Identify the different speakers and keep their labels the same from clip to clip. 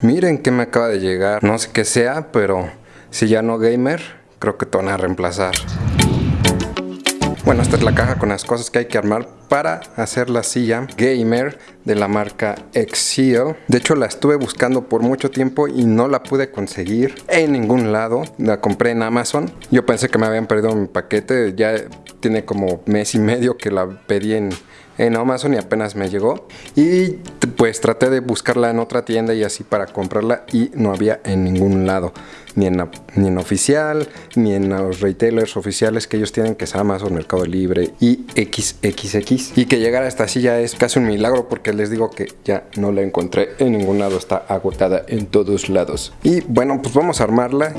Speaker 1: Miren que me acaba de llegar, no sé qué sea, pero si ya no gamer, creo que te van a reemplazar. Bueno, esta es la caja con las cosas que hay que armar para hacer la silla gamer de la marca Exio. De hecho, la estuve buscando por mucho tiempo y no la pude conseguir en ningún lado. La compré en Amazon. Yo pensé que me habían perdido mi paquete. Ya tiene como mes y medio que la pedí en, en Amazon y apenas me llegó. Y pues traté de buscarla en otra tienda y así para comprarla y no había en ningún lado. Ni en, ni en oficial, ni en los retailers oficiales que ellos tienen, que es Amazon, Mercado Libre y XXX. Y que llegara a esta silla es casi un milagro porque les digo que ya no la encontré en ningún lado, está agotada en todos lados. Y bueno, pues vamos a armarla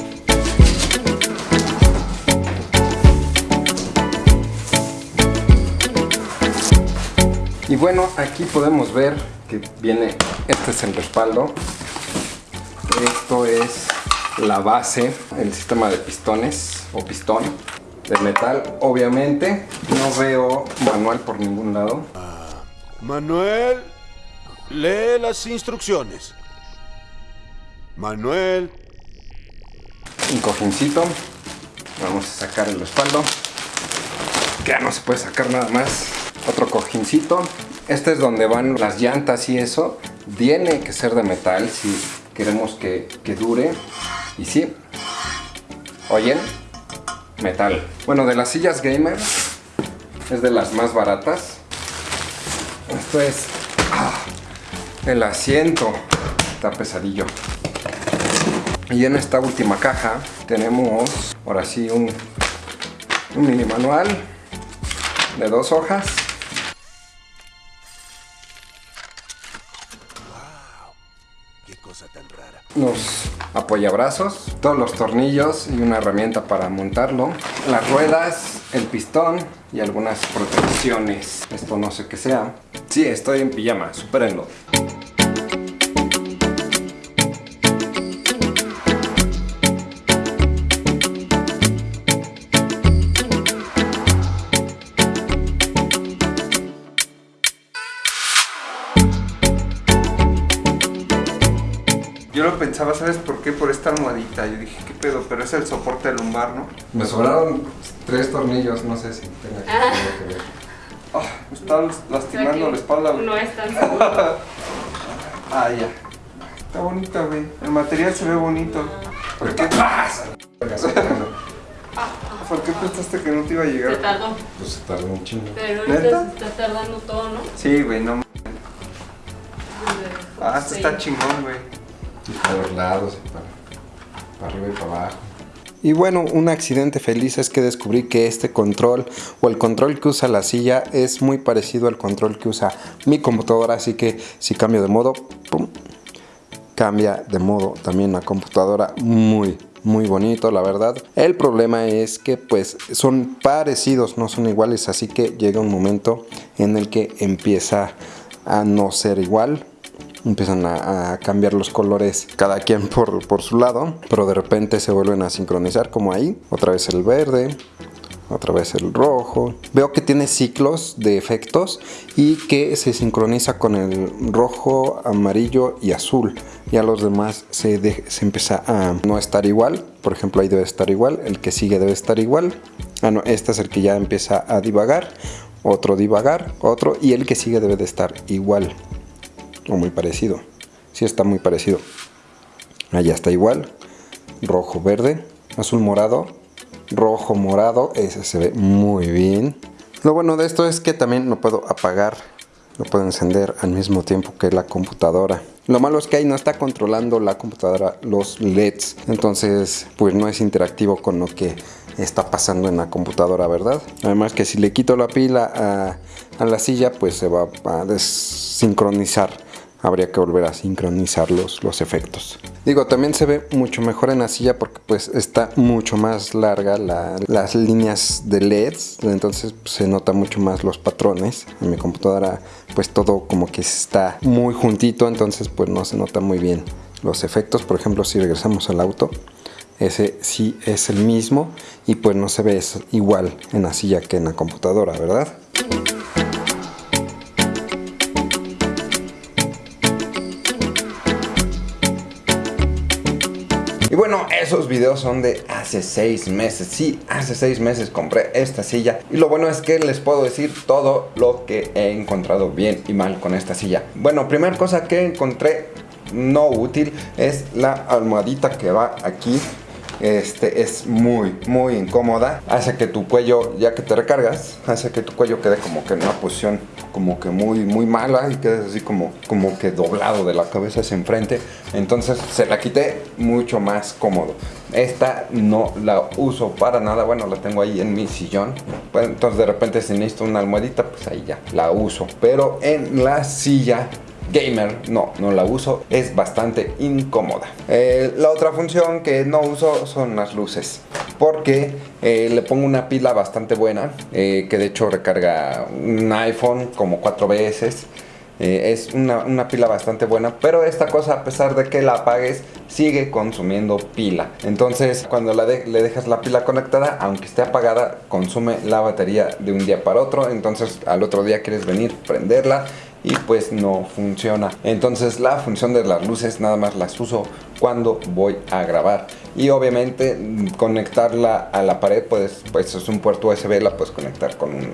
Speaker 1: Y bueno, aquí podemos ver que viene, este es el respaldo. Esto es la base, el sistema de pistones o pistón de metal. Obviamente no veo manual por ningún lado.
Speaker 2: Manuel, lee las instrucciones. Manuel.
Speaker 1: Un cojincito. Vamos a sacar el respaldo. Que ya no se puede sacar nada más otro cojincito. Este es donde van las llantas y eso. Tiene que ser de metal si queremos que, dure. Y sí, oyen, metal. Bueno, de las sillas gamer es de las más baratas. Esto es ah, el asiento. Está pesadillo. Y en esta última caja tenemos, ahora sí, un, un mini manual de dos hojas
Speaker 2: cosa tan rara.
Speaker 1: Los apoyabrazos, todos los tornillos y una herramienta para montarlo. Las ruedas, el pistón y algunas protecciones. Esto no sé qué sea. Sí, estoy en pijama, supérenlo. Pensaba, ¿sabes por qué? Por esta almohadita. Yo dije, ¿qué pedo? Pero es el soporte lumbar, ¿no? Me sobraron tres tornillos, no sé si tenga que,
Speaker 3: Ah.
Speaker 1: ver.
Speaker 3: Oh, me está lastimando la espalda. güey.
Speaker 4: No es tan seguro.
Speaker 3: Ah, ya. Está bonita, güey. El material se ve bonito.
Speaker 1: ¿Por qué pasa?
Speaker 3: ¿Por qué pensaste que no te iba a
Speaker 4: Se
Speaker 3: llegar?
Speaker 4: tardó.
Speaker 1: Pues se tardó un chingo.
Speaker 4: Pero ahorita se está tardando todo, ¿no?
Speaker 3: Sí, güey, no. Ah, esto
Speaker 4: Sí.
Speaker 3: está chingón, güey.
Speaker 1: Y para los lados, para, para arriba y para abajo. Y bueno, un accidente feliz es que descubrí que este control o el control que usa la silla es muy parecido al control que usa mi computadora, así que si cambio de modo, cambia de modo también la computadora. Muy muy bonito la verdad. El problema es que pues son parecidos no son iguales así que llega un momento en el que empieza a no ser igual empiezan a, cambiar los colores cada quien por, por su lado pero de repente se vuelven a sincronizar como ahí otra vez el verde otra vez el rojo. Veo que tiene ciclos de efectos y que se sincroniza con el rojo, amarillo y azul. Ya los demás se, se empieza a no estar igual. Por ejemplo, ahí debe estar igual. El que sigue debe estar igual. Ah, no, este es el que ya empieza a divagar. Otro divagar, otro. Y el que sigue debe de estar igual. O muy parecido. Sí está muy parecido. Allá está igual. Rojo, verde, azul, morado, rojo, morado. Ese se ve muy bien. Lo bueno de esto es que también lo puedo apagar. Lo puedo encender al mismo tiempo que la computadora. Lo malo es que ahí no está controlando la computadora los LEDs. Entonces, pues no es interactivo con lo que está pasando en la computadora, ¿verdad? Además que si le quito la pila a, a la silla, pues se va a desincronizar habría que volver a sincronizar los, los efectos. Digo, también se ve mucho mejor en la silla porque pues está mucho más larga la- las líneas de LEDs, entonces pues, se nota mucho más los patrones. En mi computadora pues todo como que está muy juntito, entonces pues no se nota muy bien los efectos. Por ejemplo, si regresamos al auto, ese sí es el mismo y pues no se ve igual en la silla que en la computadora, ¿verdad? Bueno, esos videos son de hace seis meses. Sí, hace seis meses compré esta silla. Y lo bueno es que les puedo decir todo lo que he encontrado bien y mal con esta silla. Bueno, primera cosa que encontré no útil es la almohadita que va aquí este es muy muy incómoda hace que tu cuello ya que te recargas hace que tu cuello quede como que en una posición como que muy muy mala y quedes así como como que doblado de la cabeza hacia enfrente. Entonces se la quité mucho más cómodo. Esta no la uso para nada. Bueno la tengo ahí en mi sillón. Entonces de repente si necesito una almohadita pues ahí ya la uso. Pero en la silla gamer, no, no la uso, es bastante incómoda. Eh, la otra función que no uso son las luces, porque eh, le pongo una pila bastante buena, eh, que de hecho recarga un iPhone como cuatro veces. es una, pila bastante buena, pero esta cosa a pesar de que la apagues sigue consumiendo pila. Entonces cuando le dejas la pila conectada, aunque esté apagada, consume la batería de un día para otro. Entonces al otro día quieres venir, prenderla y pues no funciona. Entonces la función de las luces nada más las uso cuando voy a grabar. Y obviamente conectarla a la pared, pues, pues es un puerto USB, la puedes conectar con un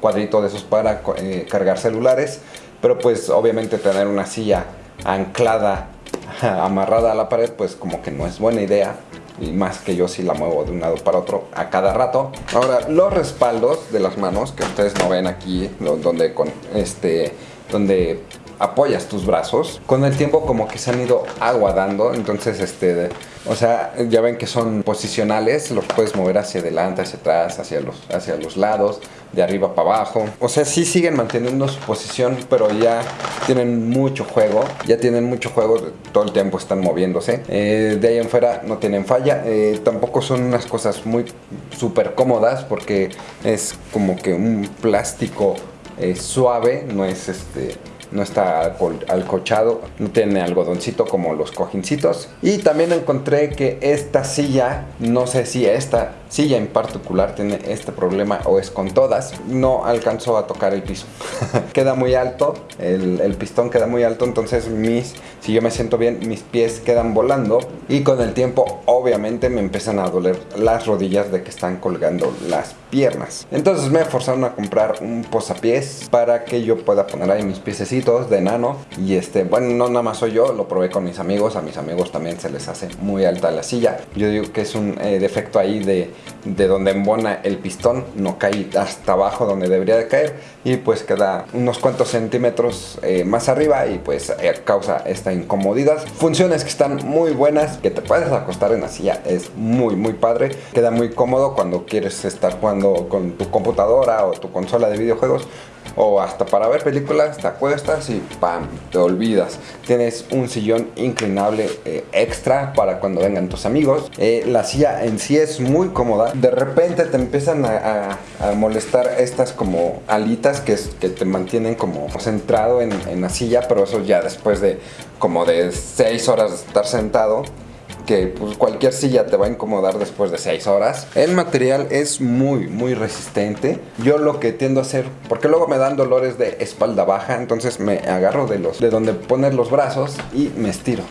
Speaker 1: cuadrito de esos para eh, cargar celulares. Pero pues obviamente tener una silla anclada, amarrada a la pared, pues como que no es buena idea y más que yo si la muevo de un lado para otro a cada rato. Ahora, los respaldos de las manos que ustedes no ven aquí, donde con este donde apoyas tus brazos, con el tiempo como que se han ido aguadando, entonces este, o sea, ya ven que son posicionales, los puedes mover hacia adelante, hacia atrás, hacia los, hacia los lados, de arriba para abajo, o sea, sí siguen manteniendo su posición, pero ya tienen mucho juego, ya tienen mucho juego, todo el tiempo están moviéndose, eh, de ahí en fuera no tienen falla, eh, tampoco son unas cosas muy súper cómodas porque es como que un plástico es suave, no es este no está alcochado, no tiene algodoncito como los cojincitos. Y también encontré que esta silla, no sé si esta silla en particular tiene este problema o es con todas, no alcanzó a tocar el piso. queda muy alto, el, el, pistón queda muy alto, entonces mis, si yo me siento bien, mis pies quedan volando y con el tiempo obviamente me empiezan a doler las rodillas de que están colgando las piernas. Entonces me forzaron a comprar un posapiés para que yo pueda poner ahí mis piececitos de enano. Y este, bueno, no nada más soy yo, lo probé con mis amigos. A mis amigos también se les hace muy alta la silla. Yo digo que es un eh, defecto ahí de, de donde embona el pistón. No cae hasta abajo donde debería de caer. Y pues queda unos cuantos centímetros eh, más arriba y pues eh, causa esta incomodidad. Funciones que están muy buenas, que te puedes acostar en la silla. Es muy, muy padre. Queda muy cómodo cuando quieres estar jugando con tu computadora o tu consola de videojuegos o hasta para ver películas te acuestas y ¡pam! te olvidas. Tienes un sillón inclinable eh, extra para cuando vengan tus amigos. Eh, la silla en sí es muy cómoda. De repente te empiezan a, molestar estas como alitas que, te mantienen como centrado en, en la silla, pero eso ya después de como de 6 horas de estar sentado que pues, cualquier silla te va a incomodar después de 6 horas. El material es muy, muy resistente. Yo lo que tiendo a hacer, porque luego me dan dolores de espalda baja, entonces me agarro de los de donde poner los brazos y me estiro.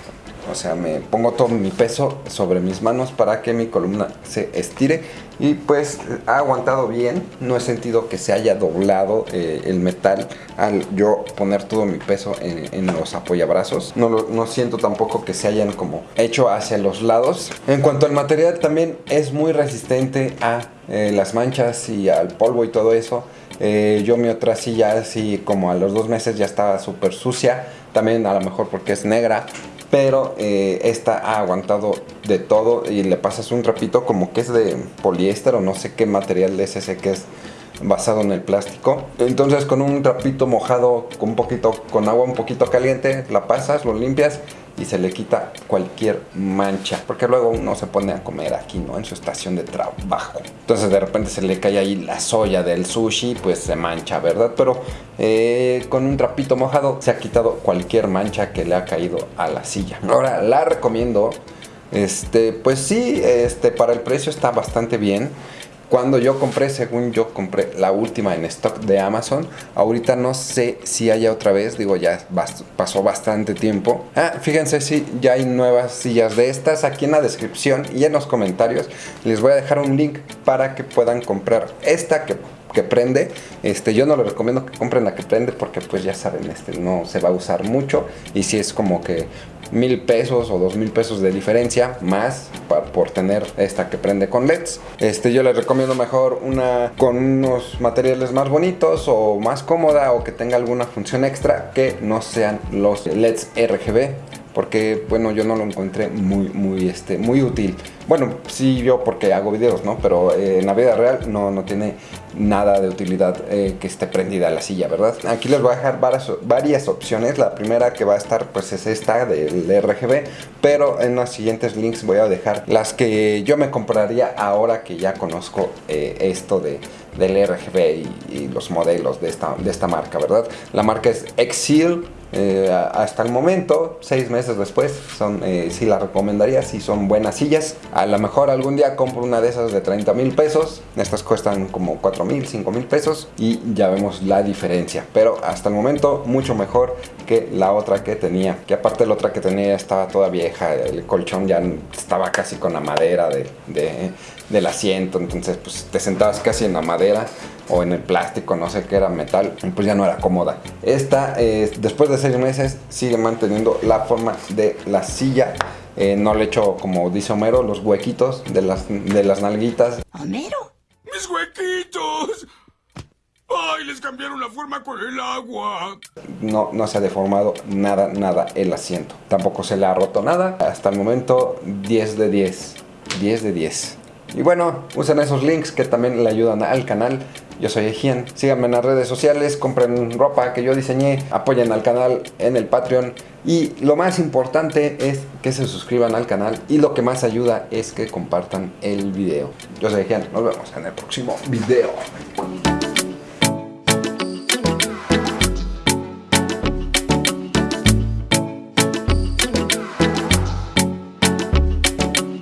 Speaker 1: O sea, me pongo todo mi peso sobre mis manos para que mi columna se estire y pues ha aguantado bien. No he sentido que se haya doblado eh, el metal al yo poner todo mi peso en, los apoyabrazos. No, no siento tampoco que se hayan como hecho hacia los lados. En cuanto al material también es muy resistente a eh, las manchas y al polvo y todo eso. Eh, yo mi otra silla así como a los dos meses ya estaba súper sucia. También a lo mejor porque es negra pero eh, esta ha aguantado de todo y le pasas un trapito como que es de poliéster o no sé qué material es ese que es basado en el plástico. Entonces con un trapito mojado con un poquito con agua un poquito caliente la pasas, lo limpias y se le quita cualquier mancha. Porque luego uno se pone a comer aquí, ¿no? En su estación de trabajo. Entonces de repente se le cae ahí la soya del sushi, pues se mancha, ¿verdad? Pero eh, con un trapito mojado se ha quitado cualquier mancha que le ha caído a la silla. Ahora la recomiendo. Este, pues sí, este, para el precio está bastante bien. Cuando yo compré, según yo compré la última en stock de Amazon. Ahorita no sé si haya otra vez, digo ya pasó bastante tiempo. Ah, fíjense si ya hay nuevas sillas de estas aquí en la descripción y en los comentarios. Les voy a dejar un link para que puedan comprar esta que que prende. Este, yo no les recomiendo que compren la que prende porque pues ya saben, este, no se va a usar mucho. Y si es como que mil pesos o dos mil pesos de diferencia más por tener esta que prende con LEDs. Este, yo les recomiendo mejor una con unos materiales más bonitos o más cómoda o que tenga alguna función extra que no sean los LEDs RGB porque bueno yo no lo encontré muy muy este muy útil bueno sí yo porque hago videos no pero eh, en la vida real no, no tiene nada de utilidad eh, que esté prendida la silla verdad aquí les voy a dejar varias, varias opciones. La primera que va a estar pues es esta del RGB pero en los siguientes links voy a dejar las que yo me compraría ahora que ya conozco eh, esto de del RGB y, los modelos de esta, de esta marca verdad la marca es Exil hasta el momento, seis meses después, son, sí la recomendaría, si son buenas sillas. A lo mejor algún día compro una de esas de 30 mil pesos, estas cuestan como 4 mil, 5 mil pesos y ya vemos la diferencia. Pero hasta el momento mucho mejor que la otra que tenía, que aparte la otra que tenía estaba toda vieja, el colchón ya estaba casi con la madera de, del asiento, entonces pues te sentabas casi en la madera o en el plástico, no sé qué era metal, pues ya no era cómoda. Esta, eh, después de seis meses, sigue manteniendo la forma de la silla. Eh, no le echo, como dice Homero, los huequitos de las, de las nalguitas.
Speaker 5: ¿Homero?
Speaker 2: ¡Mis huequitos! ¡Ay, les cambiaron la forma con el agua!
Speaker 1: No, no se ha deformado nada, nada el asiento. Tampoco se le ha roto nada. Hasta el momento, 10 de 10. 10 de 10. Y bueno, usen esos links que también le ayudan al canal. Yo soy Ejian. Síganme en las redes sociales, compren ropa que yo diseñé, apoyen al canal en el Patreon. Y lo más importante es que se suscriban al canal. Y lo que más ayuda es que compartan el video. Yo soy Ejian. Nos vemos en el próximo video.